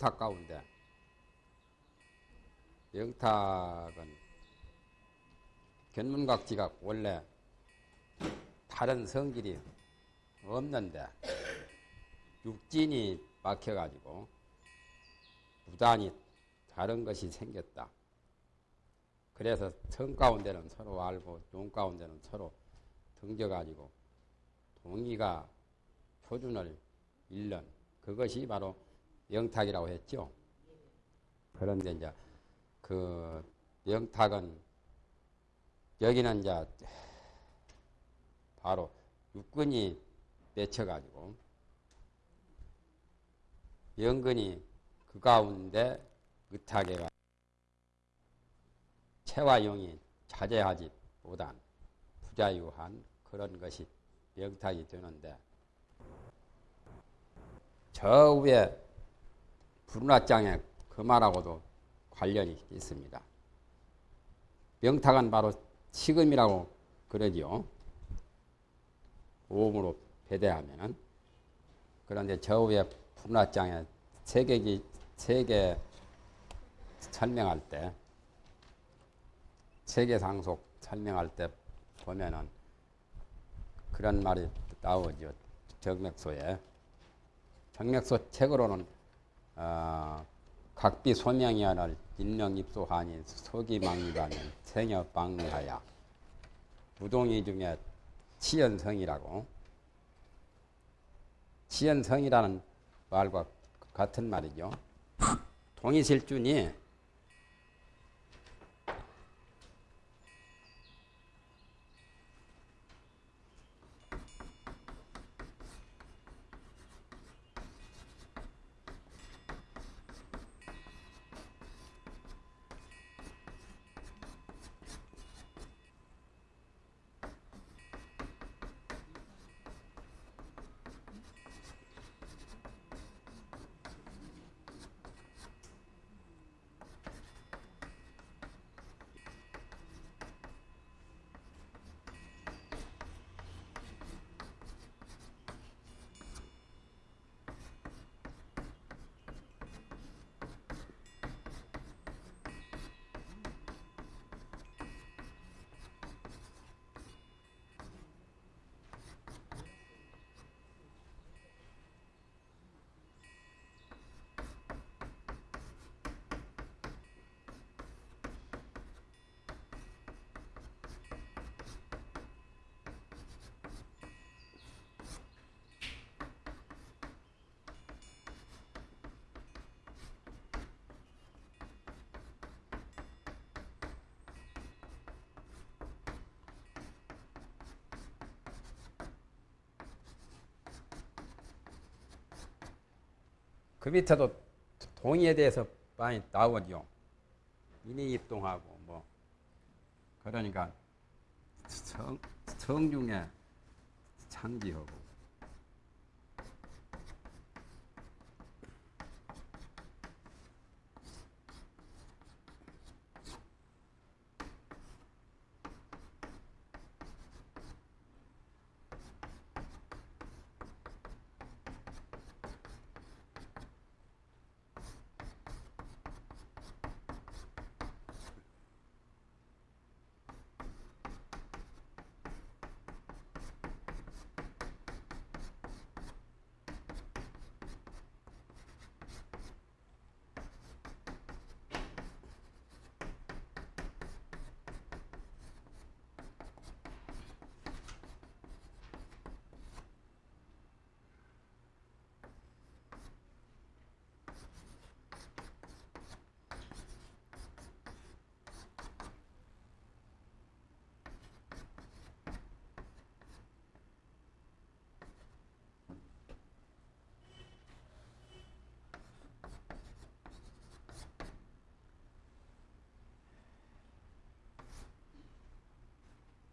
영탁 가운데 영탁은 견문각지가 원래 다른 성질이 없는데 육진이 막혀가지고 무단히 다른 것이 생겼다. 그래서 성 가운데는 서로 알고 용 가운데는 서로 등져가지고 동의가 표준을 잃는 그것이 바로 영탁이라고 했죠. 그런데 이제 그 영탁은 여기는 이제 바로 육근이 맺혀가지고 영근이 그 가운데 의탁에 체화용이 자제하지 못한 부자유한 그런 것이 명탁이 되는데 저 위에 불운화장에 그 말하고도 관련이 있습니다. 명탁은 바로 치금이라고 그러지요. 오음으로 배대하면은 그런데 저 위에 불운화장에 세계기 세계 설명할 때 세계 상속 설명할 때 보면은 그런 말이 나오죠. 정맥소에. 정맥소 책으로는 어, 각비 소명이하를 인명 입소하니 소기망리하면 생여 방리하야 무동이 중에 치연성이라고 치연성이라는 말과 같은 말이죠. 동이실준이 그 밑에도 동의에 대해서 많이 나오죠. 인이 입동하고 뭐 그러니까 성, 성중에 창지하고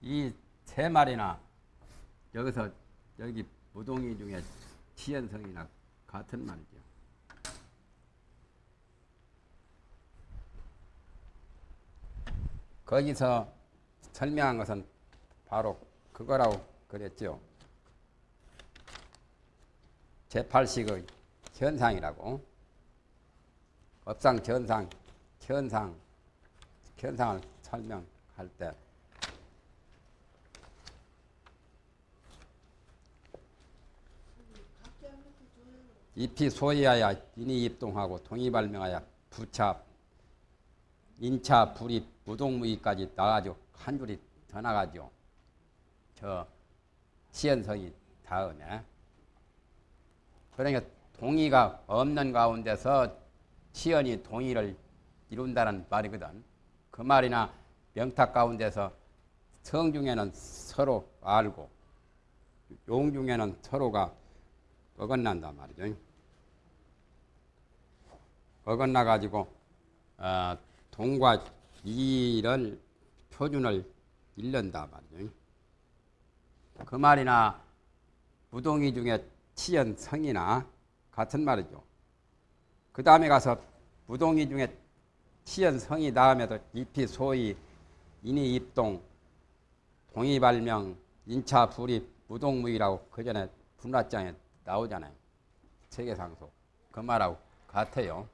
이 세 마리나 여기서 여기 무동이 중에 치연성이나 같은 말이죠. 거기서 설명한 것은 바로 그거라고 그랬죠. 제8식의 현상이라고. 업상 전상 현상 현상을 설명할 때 잎이 소이하여 인이 입동하고 동이 발명하여 부차 인차 불입 무동무이까지 나가죠 한 줄이 더 나가죠 저 시연성이 다음에 그러니까 동의가 없는 가운데서 시연이 동의를 이룬다는 말이거든. 그 말이나 명탁 가운데서 성 중에는 서로 알고 용 중에는 서로가 어긋난단 말이죠. 어긋나 가지고 어, 동과 이를 표준을 잃는다 말이죠. 그 말이나 무동이 중에 치연 성이나 같은 말이죠. 그 다음에 가서 무동이 중에 치연 성이 다음에도 잎이 소위 인이 입동 동이 발명 인차 불입 무동무이라고 그 전에 분라장에 나오잖아요. 세계상속 그 말하고 같아요.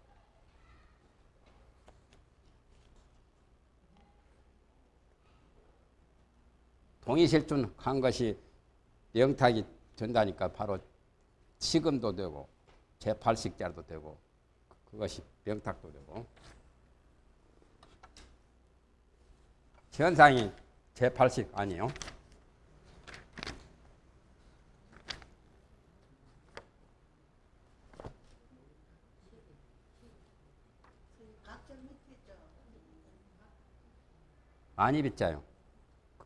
동의실준한 것이 영탁이 된다니까 바로 시금도 되고 제8식자도 되고 그것이 명탁도 되고 현상이 제8식 아니에요. 많이 빗자요.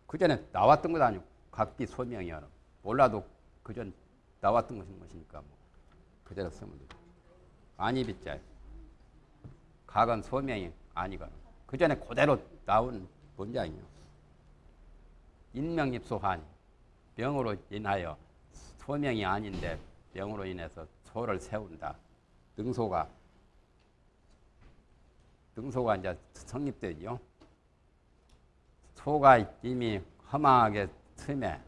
그 전에 나왔던 것 아니고 각기 소명이야. 몰라도 그전 나왔던 것이니까 뭐 그대로 쓰면 돼. 많이 빗자요. 각은 소명이 아니거나 그 전에 그대로 나온 문장이요. 인명입소하니 명으로 인하여 소명이 아닌데 명으로 인해서 소를 세운다. 능소가 능소가 이제 성립되죠. 소가 이미 허망하게 틈에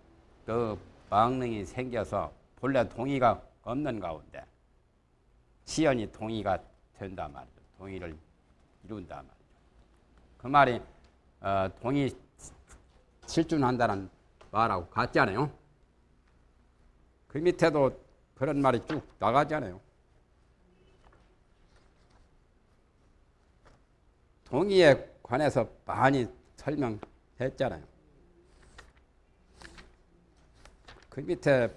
그 망능이 생겨서 본래 동의가 없는 가운데 시연이 동의가 된단 말이죠. 동의를 이룬단 말이죠. 그 말이 어, 동의 실준한다는 말하고 같잖아요. 그 밑에도 그런 말이 쭉 나가잖아요. 동의에 관해서 많이 설명 했잖아요. 그 밑에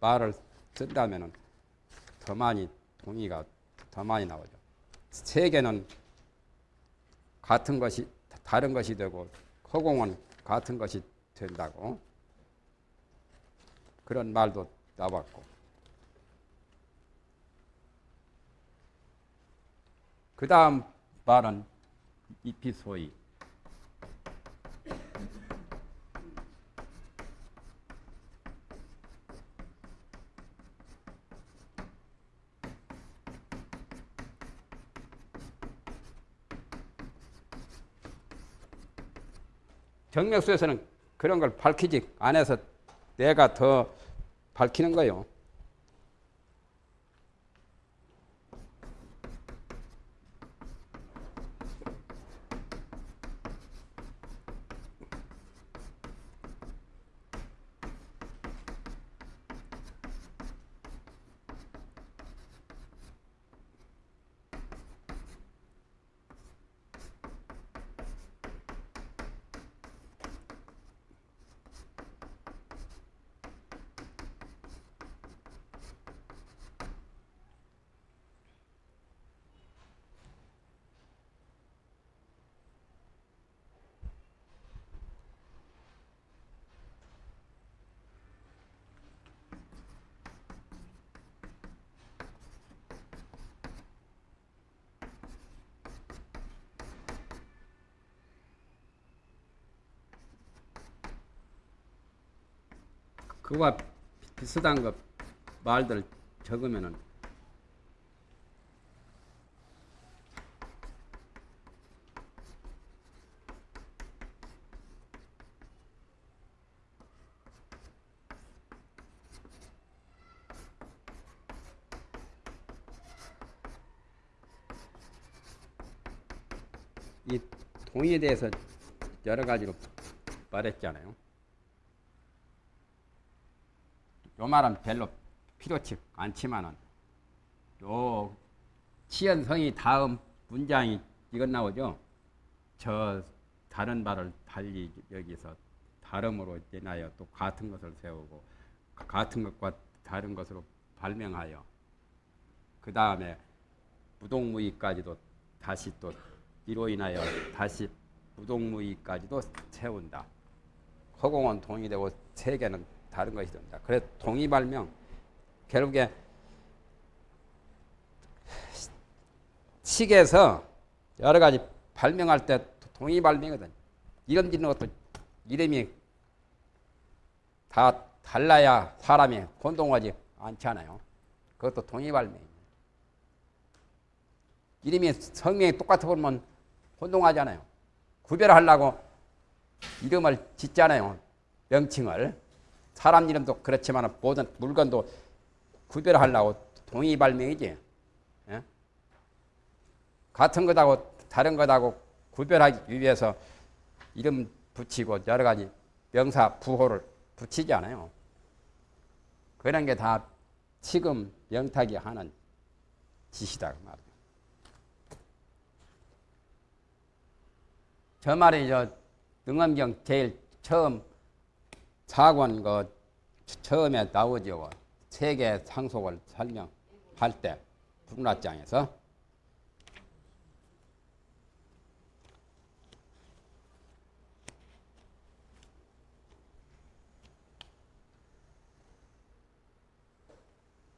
말을 쓴다면 더 많이 동의가 더 많이 나오죠. 세계는 같은 것이 다른 것이 되고 허공은 같은 것이 된다고 그런 말도 나왔고 그 다음 말은 이피소이 정맥수에서는 그런 걸 밝히지 않아서 내가 더 밝히는 거요. 그와 비슷한 것 말들 적으면은 이 동의에 대해서 여러 가지로 말했잖아요. 요 말은 별로 필요치 않지만은 요 치연성이 다음 문장이 이건 나오죠. 저 다른 말을 달리 여기서 다름으로 인하여 또 같은 것을 세우고 같은 것과 다른 것으로 발명하여 그 다음에 무동무이까지도 다시 또 이로 인하여 다시 무동무이까지도 세운다. 허공은 동의되고 세계는 다른 것이 된다. 그래서 동의발명 결국에 식에서 여러 가지 발명할 때 동의발명이거든. 이름 짓는 것도 이름이 다 달라야 사람이 혼동하지 않잖아요. 그것도 동의발명. 이름이 성명이 똑같아 보면 혼동하잖아요. 구별하려고 이름을 짓잖아요. 명칭을. 사람 이름도 그렇지만 모든 물건도 구별하려고 동의 발명이지. 예? 같은 것하고 다른 것하고 구별하기 위해서 이름 붙이고 여러 가지 명사 부호를 붙이지 않아요. 그런 게 다 지금 명탁이 하는 짓이다 그 말이에요. 저 말이 저 능엄경 제일 처음 사권 그 처음에 나오죠. 세계 상속을 설명할 때 북락장에서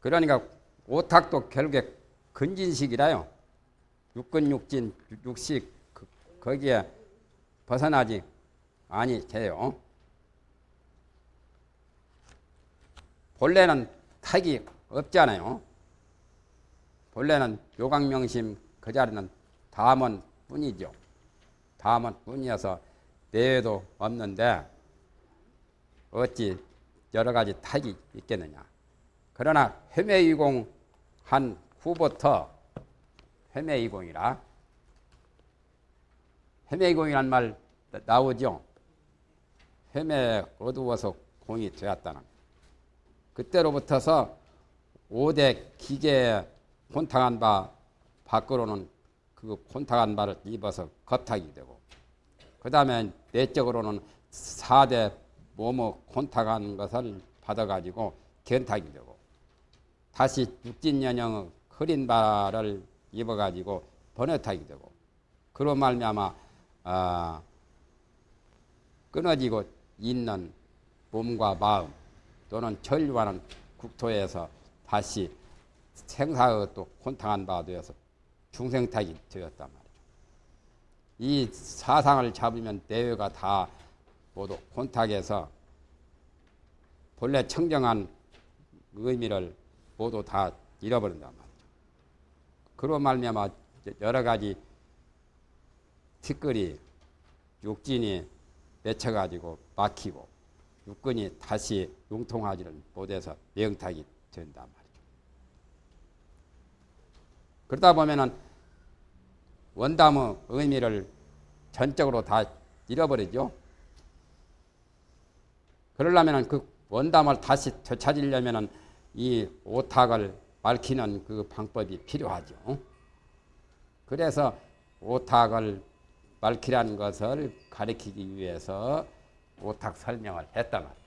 그러니까 오탁도 결국에 근진식이라요. 육근육진 육식 그- 거기에 벗어나지 아니 돼요. 본래는 탁이 없잖아요. 본래는 요강명심 그 자리는 다문 뿐이죠. 다문 뿐이어서 내외도 없는데 어찌 여러 가지 탁이 있겠느냐. 그러나 회매이공 한 후부터 회매이공이라 회매이공이란 말 나- 나오죠. 회매 어두워서 공이 되었다는. 그때로부터서 5대 기계에 혼탁한 바 밖으로는 그 혼탁한 바를 입어서 겉탁이 되고 그 다음에 내적으로는 4대 뭐뭐 혼탁한 것을 받아가지고 견탁이 되고 다시 육진연영의 흐린 바를 입어가지고 번외탁이 되고 그로 말미암아 아, 끊어지고 있는 몸과 마음 또는 전류하는 국토에서 다시 생사의 또 혼탁한 바가 되어서 중생탁이 되었단 말이죠. 이 사상을 잡으면 내외가 다 모두 혼탁해서 본래 청정한 의미를 모두 다 잃어버린단 말이죠. 그로 말미암아 여러 가지 티끌이 육진이 맺혀가지고 막히고 육근이 다시 융통하지를 못해서 명탁이 된단 말이죠. 그러다 보면은 원담의 의미를 전적으로 다 잃어버리죠. 그러려면은 그 원담을 다시 되찾으려면은 이 오탁을 밝히는 그 방법이 필요하죠. 그래서 오탁을 밝히라는 것을 가리키기 위해서 오탁 설명을 했다 말이에요.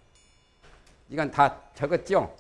이건 다 적었죠?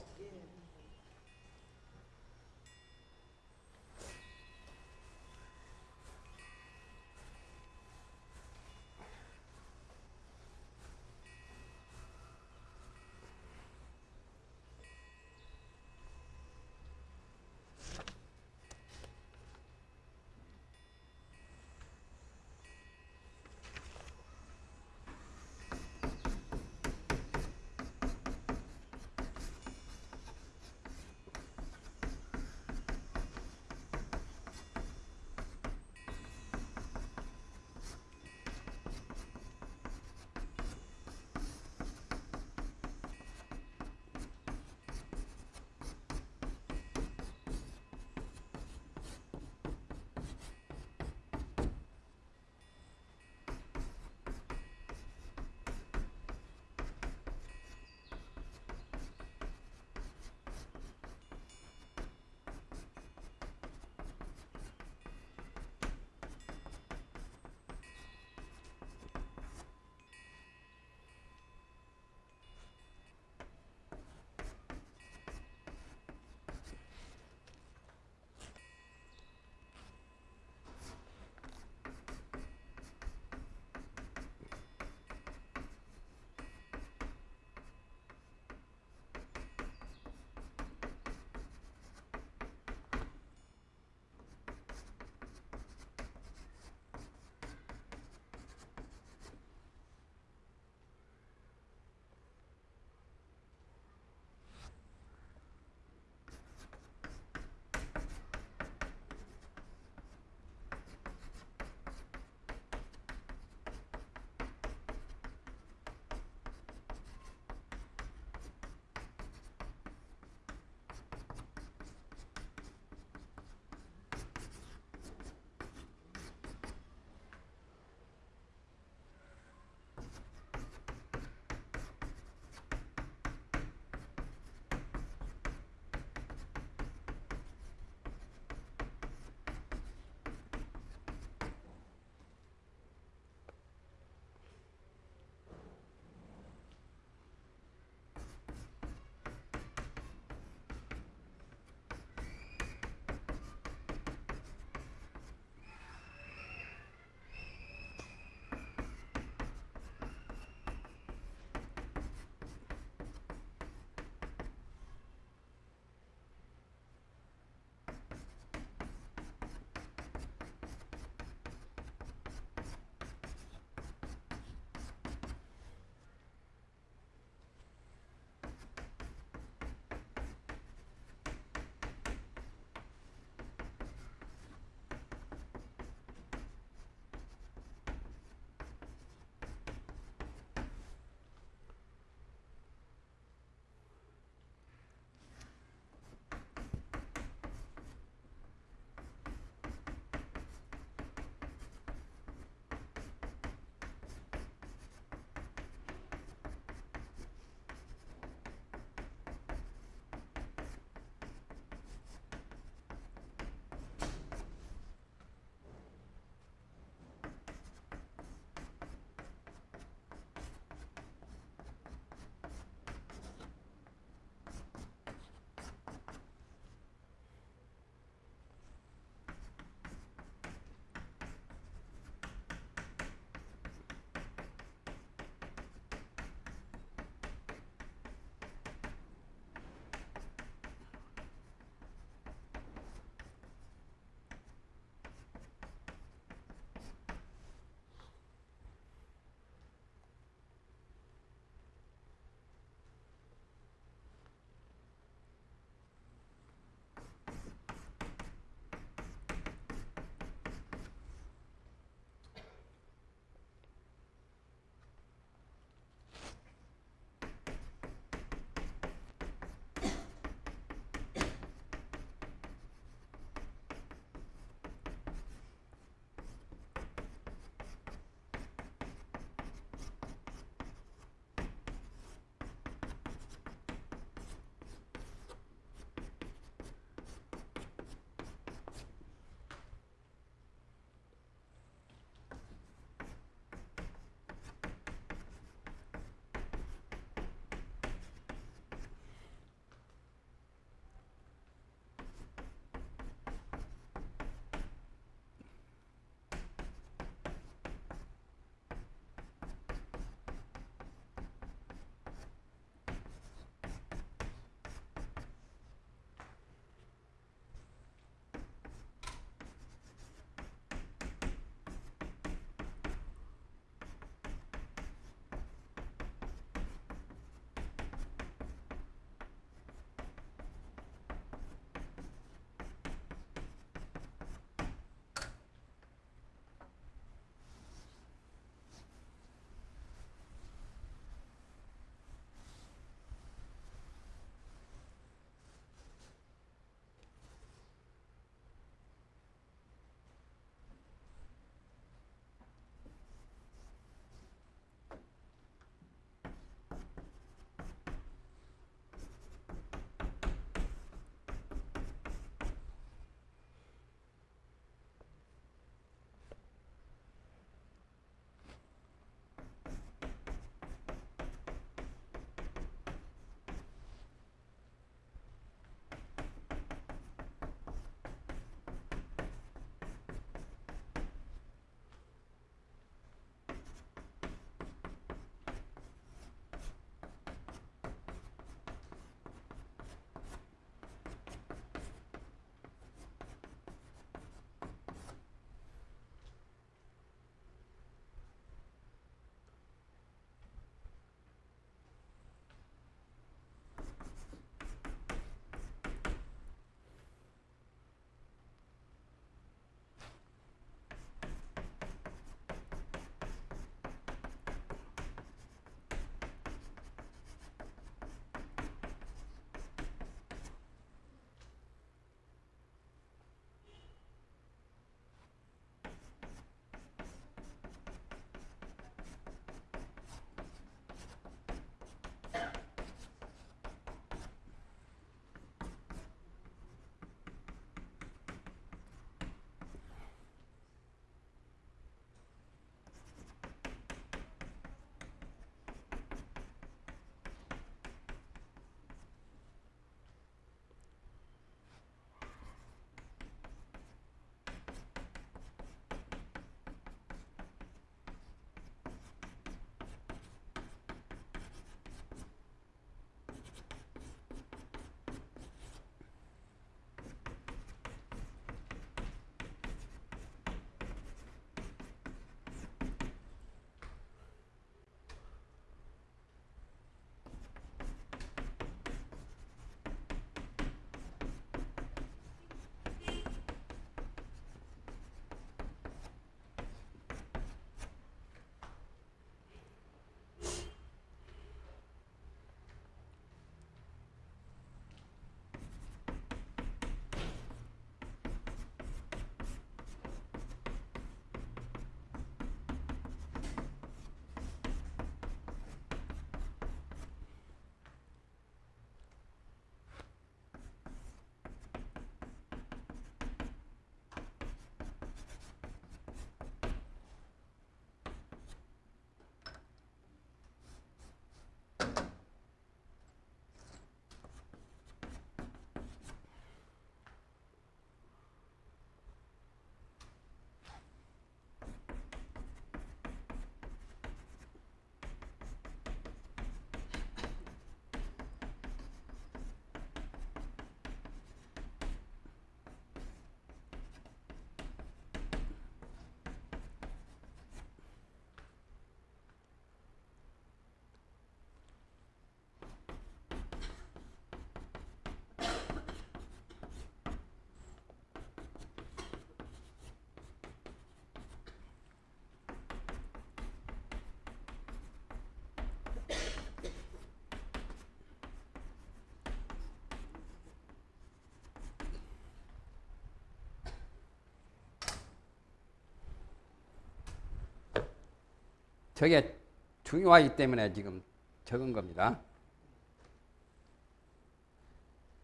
저게 중요하기 때문에 지금 적은 겁니다.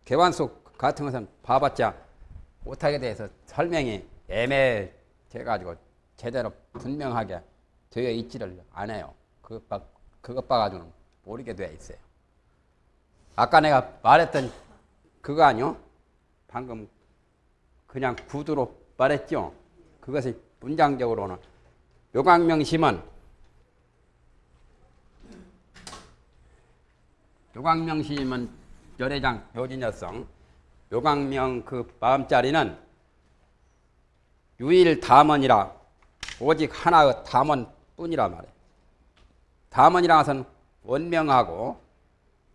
개관속 같은 것은 봐봤자 못하게 대해서 설명이 애매해 가지고 제대로 분명하게 되어 있지를 않아요. 그것, 봐, 그것 봐가지고는 모르게 되어 있어요. 아까 내가 말했던 그거 아니요? 방금 그냥 구두로 말했죠? 그것이 문장적으로는 요강명심은 요강명심은 열애장 요진여성 요강명 그 마음자리는 유일 담원이라 오직 하나의 담원뿐이라 말해. 담원이라 것은 원명하고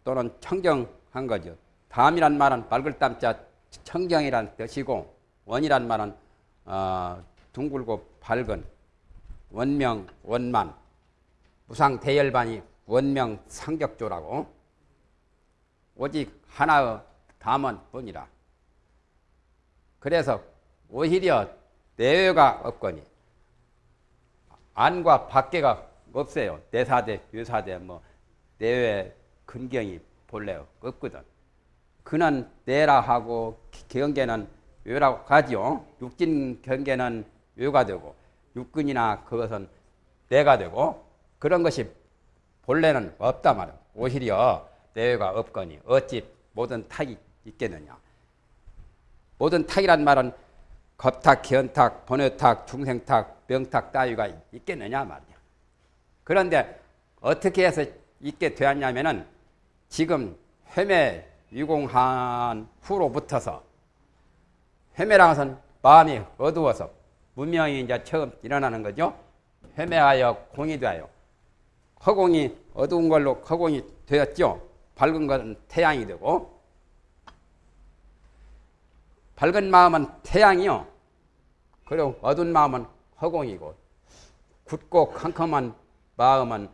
또는 청정한 거죠. 담이란 말은 맑을 담자 청정이란 뜻이고 원이란 말은 어, 둥글고 밝은 원명 원만 무상 대열반이 원명 상격조라고 오직 하나의 담원뿐이라. 그래서 오히려 내외가 없거니 안과 밖에가 없어요. 내사대, 유사대, 뭐 내외 근경이 본래 없거든. 그는 내라 하고 경계는 외라고 하지요. 육진 경계는 외가 되고 육근이나 그것은 내가 되고 그런 것이 본래는 없다 말이야. 오히려 내외가 없거니 어찌 모든 탁이 있겠느냐. 모든 탁이란 말은 겁탁, 기탁 번외탁, 중생탁, 명탁 따위가 있겠느냐 말이야. 그런데 어떻게 해서 있게 되었냐면은 지금 회매 유공한 후로부터서 회매랑 것은 마음이 어두워서 문명이 이제 처음 일어나는 거죠. 회매하여 공이 되어 허공이 어두운 걸로 허공이 되었죠. 밝은 것은 태양이 되고 밝은 마음은 태양이요. 그리고 어두운 마음은 허공이고 굳고 캄캄한 마음은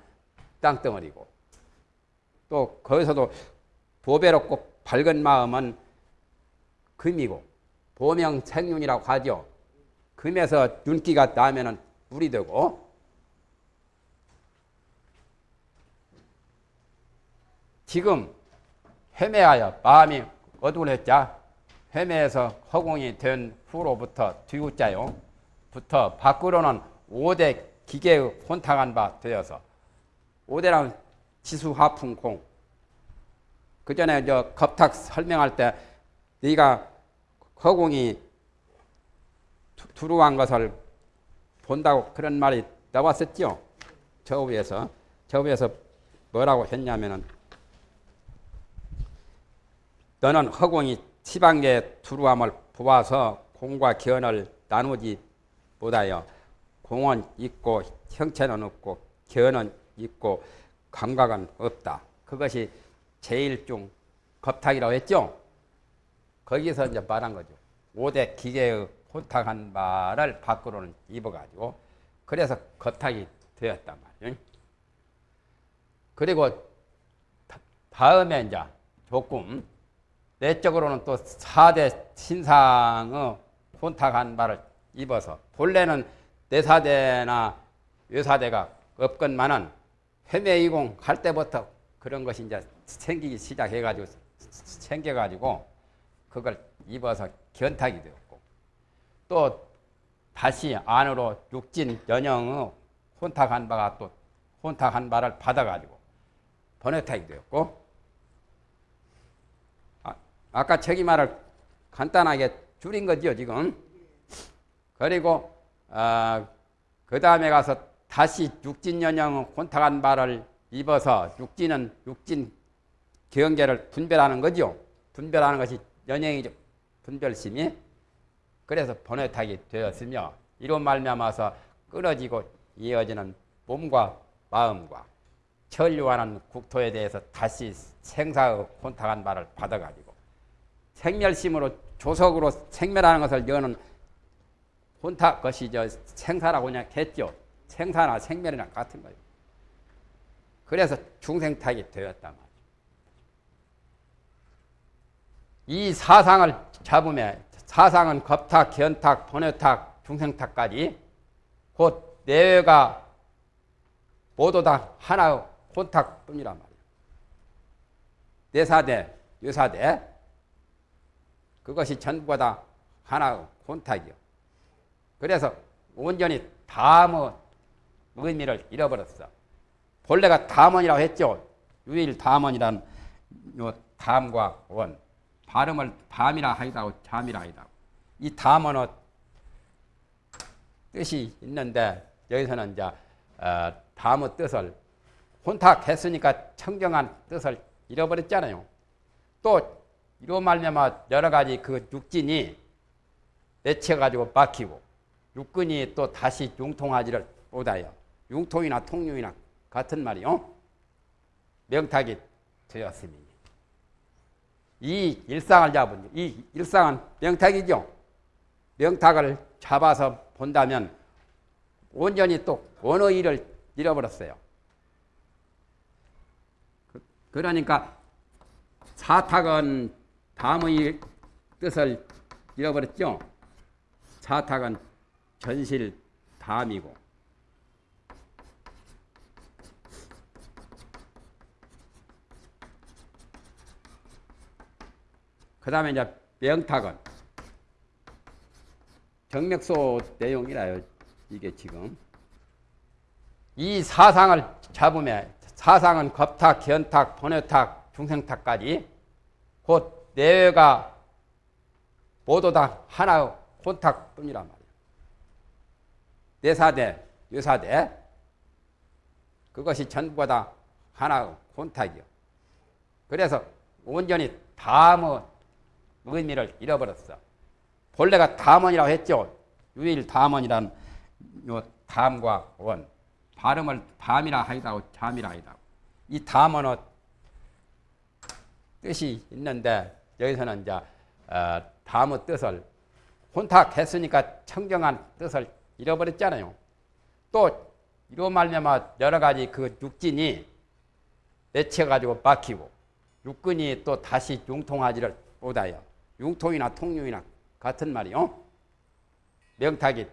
땅덩어리고 또 거기서도 보배롭고 밝은 마음은 금이고 보명생윤이라고 하죠. 금에서 윤기가 나면은 물이 되고 지금 헤매하여 마음이 어두운했자 헤매에서 허공이 된 후로부터 뒤우자요. 부터 밖으로는 5대 기계의 혼탁한 바 되어서 5대랑 지수화풍공 그 전에 저 겁탁 설명할 때 네가 허공이 두루한 것을 본다고 그런 말이 나왔었죠. 저 위에서 저 위에서 뭐라고 했냐면은 너는 허공이 지방계 두루함을 보아서 공과 견을 나누지 못하여 공은 있고 형체는 없고 견은 있고 감각은 없다. 그것이 제일중 겁탁이라고 했죠. 거기서 이제 말한 거죠. 5대 기계의 혼탁한 말을 밖으로는 입어가지고 그래서 겁탁이 되었단 말이에요. 그리고 다음에 이제 조금 내적으로는 또 4대 신상의 혼탁한 말을 입어서 본래는 내사대나 외사대가 없건만은 회매이공 할 때부터 그런 것이 이제 생기기 시작해가지고 생겨가지고 그걸 입어서 견탁이 되었고 또 다시 안으로 육진 연영의 혼탁한 바가 또 혼탁한 바를 받아가지고 번외탁이 되었고 아까 저기 말을 간단하게 줄인 거죠, 지금. 그리고, 어, 그 다음에 가서 다시 육진연영 혼탁한 말을 입어서 육진은 육진 경계를 분별하는 거죠. 분별하는 것이 연영이죠. 분별심이. 그래서 번외탁이 되었으며, 이런 말미암아서 끊어지고 이어지는 몸과 마음과 천류하는 국토에 대해서 다시 생사의 혼탁한 말을 받아가지고 생멸심으로 조석으로 생멸하는 것을 여는 혼탁 것이 저 생사라고 그냥 했죠. 생사나 생멸이나 같은 거예요. 그래서 중생탁이 되었단 말이죠. 이 사상을 잡으면 사상은 겁탁, 견탁, 번외탁, 중생탁까지 곧 내외가 모두 다 하나의 혼탁뿐이란 말이에요. 내사대, 유사대 그것이 전부가 다 하나의 혼탁이요. 그래서 온전히 다뭐 의미를 잃어버렸어. 본래가 담원이라고 했죠. 유일 담원이란 요 담과 원 발음을 밤이라 하이다고 잠이라 하이다고 이 담원은 뜻이 있는데 여기서는 이제 어, 담의 뜻을 혼탁했으니까 청정한 뜻을 잃어버렸잖아요. 또 이로 말미암아 여러 가지 그 육진이 내쳐 가지고 막히고 육근이 또 다시 융통하지를 못하여 융통이나 통융이나 같은 말이요. 명탁이 되었으니 이 일상을 잡은 이 일상은 명탁이죠. 명탁을 잡아서 본다면 온전히 또 어느 일을 잃어버렸어요. 그, 그러니까 사탁은 다음의 뜻을 잃어버렸죠. 사탁은 전실 담이고 그 다음에 이제 명탁은 정맥소 내용이라요. 이게 지금 이 사상을 잡으면 사상은 겁탁, 견탁, 번외탁, 중생탁까지 곧 내외가 모두 다 하나의 혼탁뿐이란 말이에요. 내사대, 유사대 그것이 전부가 다 하나의 혼탁이요. 그래서 온전히 다뭐 의미를 잃어버렸어. 본래가 담원이라고 했죠. 유일 담원이란 요 담과 원 발음을 밤이라 하이다고 잠이라 하이다고 이 담원은 뜻이 있는데 여기서는 이제 어, 담의 뜻을 혼탁했으니까 청정한 뜻을 잃어버렸잖아요. 또 이로 말미암아 여러 가지 그 육진이 내쳐 가지고 막히고 육근이 또 다시 융통하지를 못하여 융통이나 통융이나 같은 말이요. 명탁이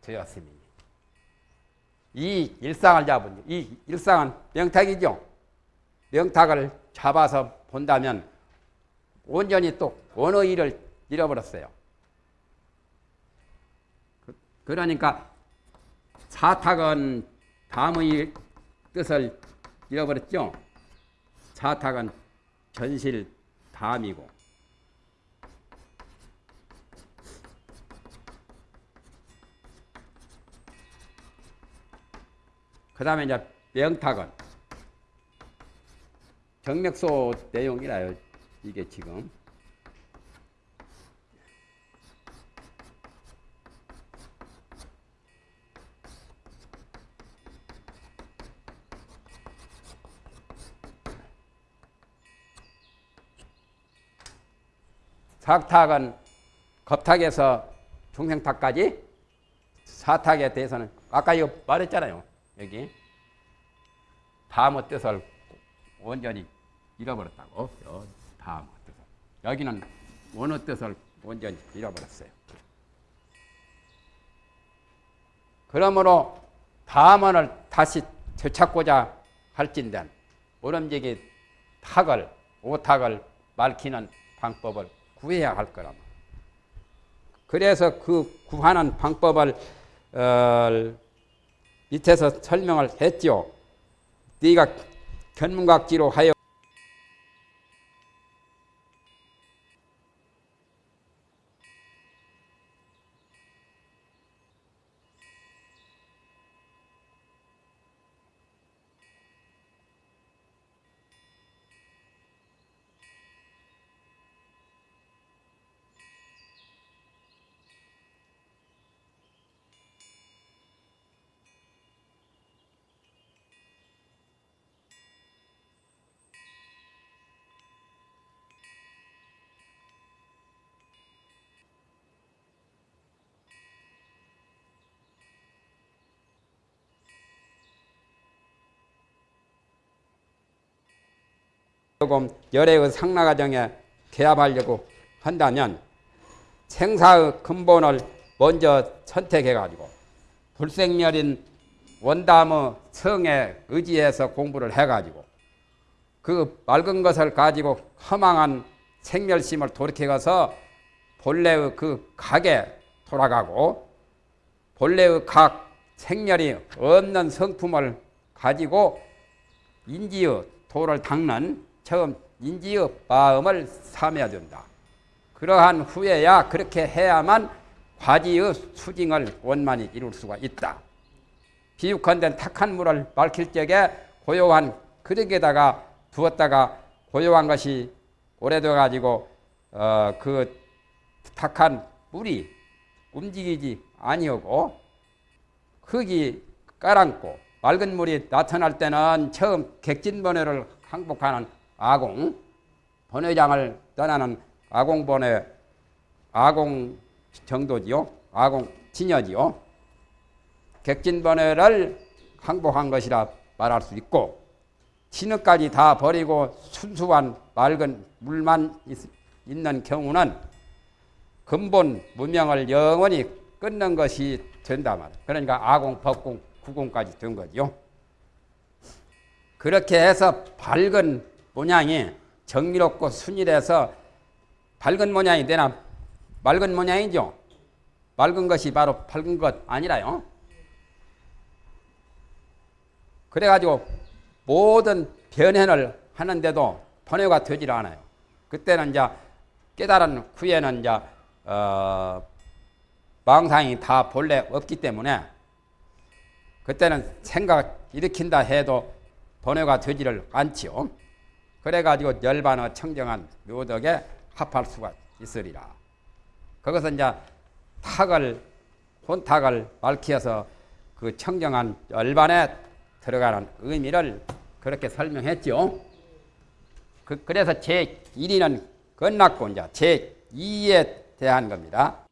되었으니 이 일상을 잡은 이 일상은 명탁이죠. 명탁을 잡아서 본다면 온전히 또 일을 잃어버렸어요. 그, 그러니까 사탁은 다음의 뜻을 잃어버렸죠. 사탁은 전실 담이고 그 다음에 이제 명탁은 정맥소 내용이라요. 이게 지금 사탁은 겁탁에서 중생탁까지 사탁에 대해서는 아까 이거 말했잖아요. 여기 다음의 뜻을 온전히 잃어버렸다고. 다음의 뜻을. 여기는 어느 뜻을 온전히 잃어버렸어요. 그러므로 다음을 다시 되찾고자 할진된 오름지기 탁을 오탁을 밝히는 방법을 구해야 할 거라. 그래서 그 구하는 방법을 어, 밑에서 설명을 했죠. 네가 견문각지로 하여 조금 열애의 상라 과정에 개합하려고 한다면 생사의 근본을 먼저 선택해 가지고 불생멸인 원담의 성에 의지해서 공부를 해가지고 그 맑은 것을 가지고 허망한 생멸심을 돌이켜서 본래의 그 각에 돌아가고 본래의 각 생멸이 없는 성품을 가지고 인지의 도를 닦는 처음 인지의 마음을 삼아야 된다. 그러한 후에야 그렇게 해야만 과지의 수징을 원만히 이룰 수가 있다. 비육한된 탁한 물을 밝힐 적에 고요한 그릇에다가 두었다가 고요한 것이 오래돼 가지고 어, 그 탁한 물이 움직이지 아니하고 흙이 깔았고 맑은 물이 나타날 때는 처음 객진번뇌를 항복하는 아공 번뇌장을 떠나는 아공번뇌 아공 정도지요 아공 진여지요 객진번뇌를 항복한 것이라 말할 수 있고 진흙까지 다 버리고 순수한 맑은 물만 있, 있는 경우는 근본 문명을 영원히 끊는 것이 된다 말. 그러니까 아공, 법공, 구공까지 된 거죠. 그렇게 해서 밝은 모양이 정리롭고 순일해서 밝은 모양이 되나 맑은 모양이죠. 맑은 것이 바로 밝은 것 아니라요. 그래가지고 모든 변현을 하는데도 번뇌가 되질 않아요. 그때는 이제 깨달은 후에는 이제 어, 망상이 다 본래 없기 때문에 그때는 생각 일으킨다 해도 번뇌가 되지를 않지요. 그래가지고 열반의 청정한 묘덕에 합할 수가 있으리라. 거기서 이제 탁을 혼탁을 밝혀서 그 청정한 열반에 들어가는 의미를 그렇게 설명했죠. 그, 래서 제1위는 끝났고 이제 제2에 대한 겁니다.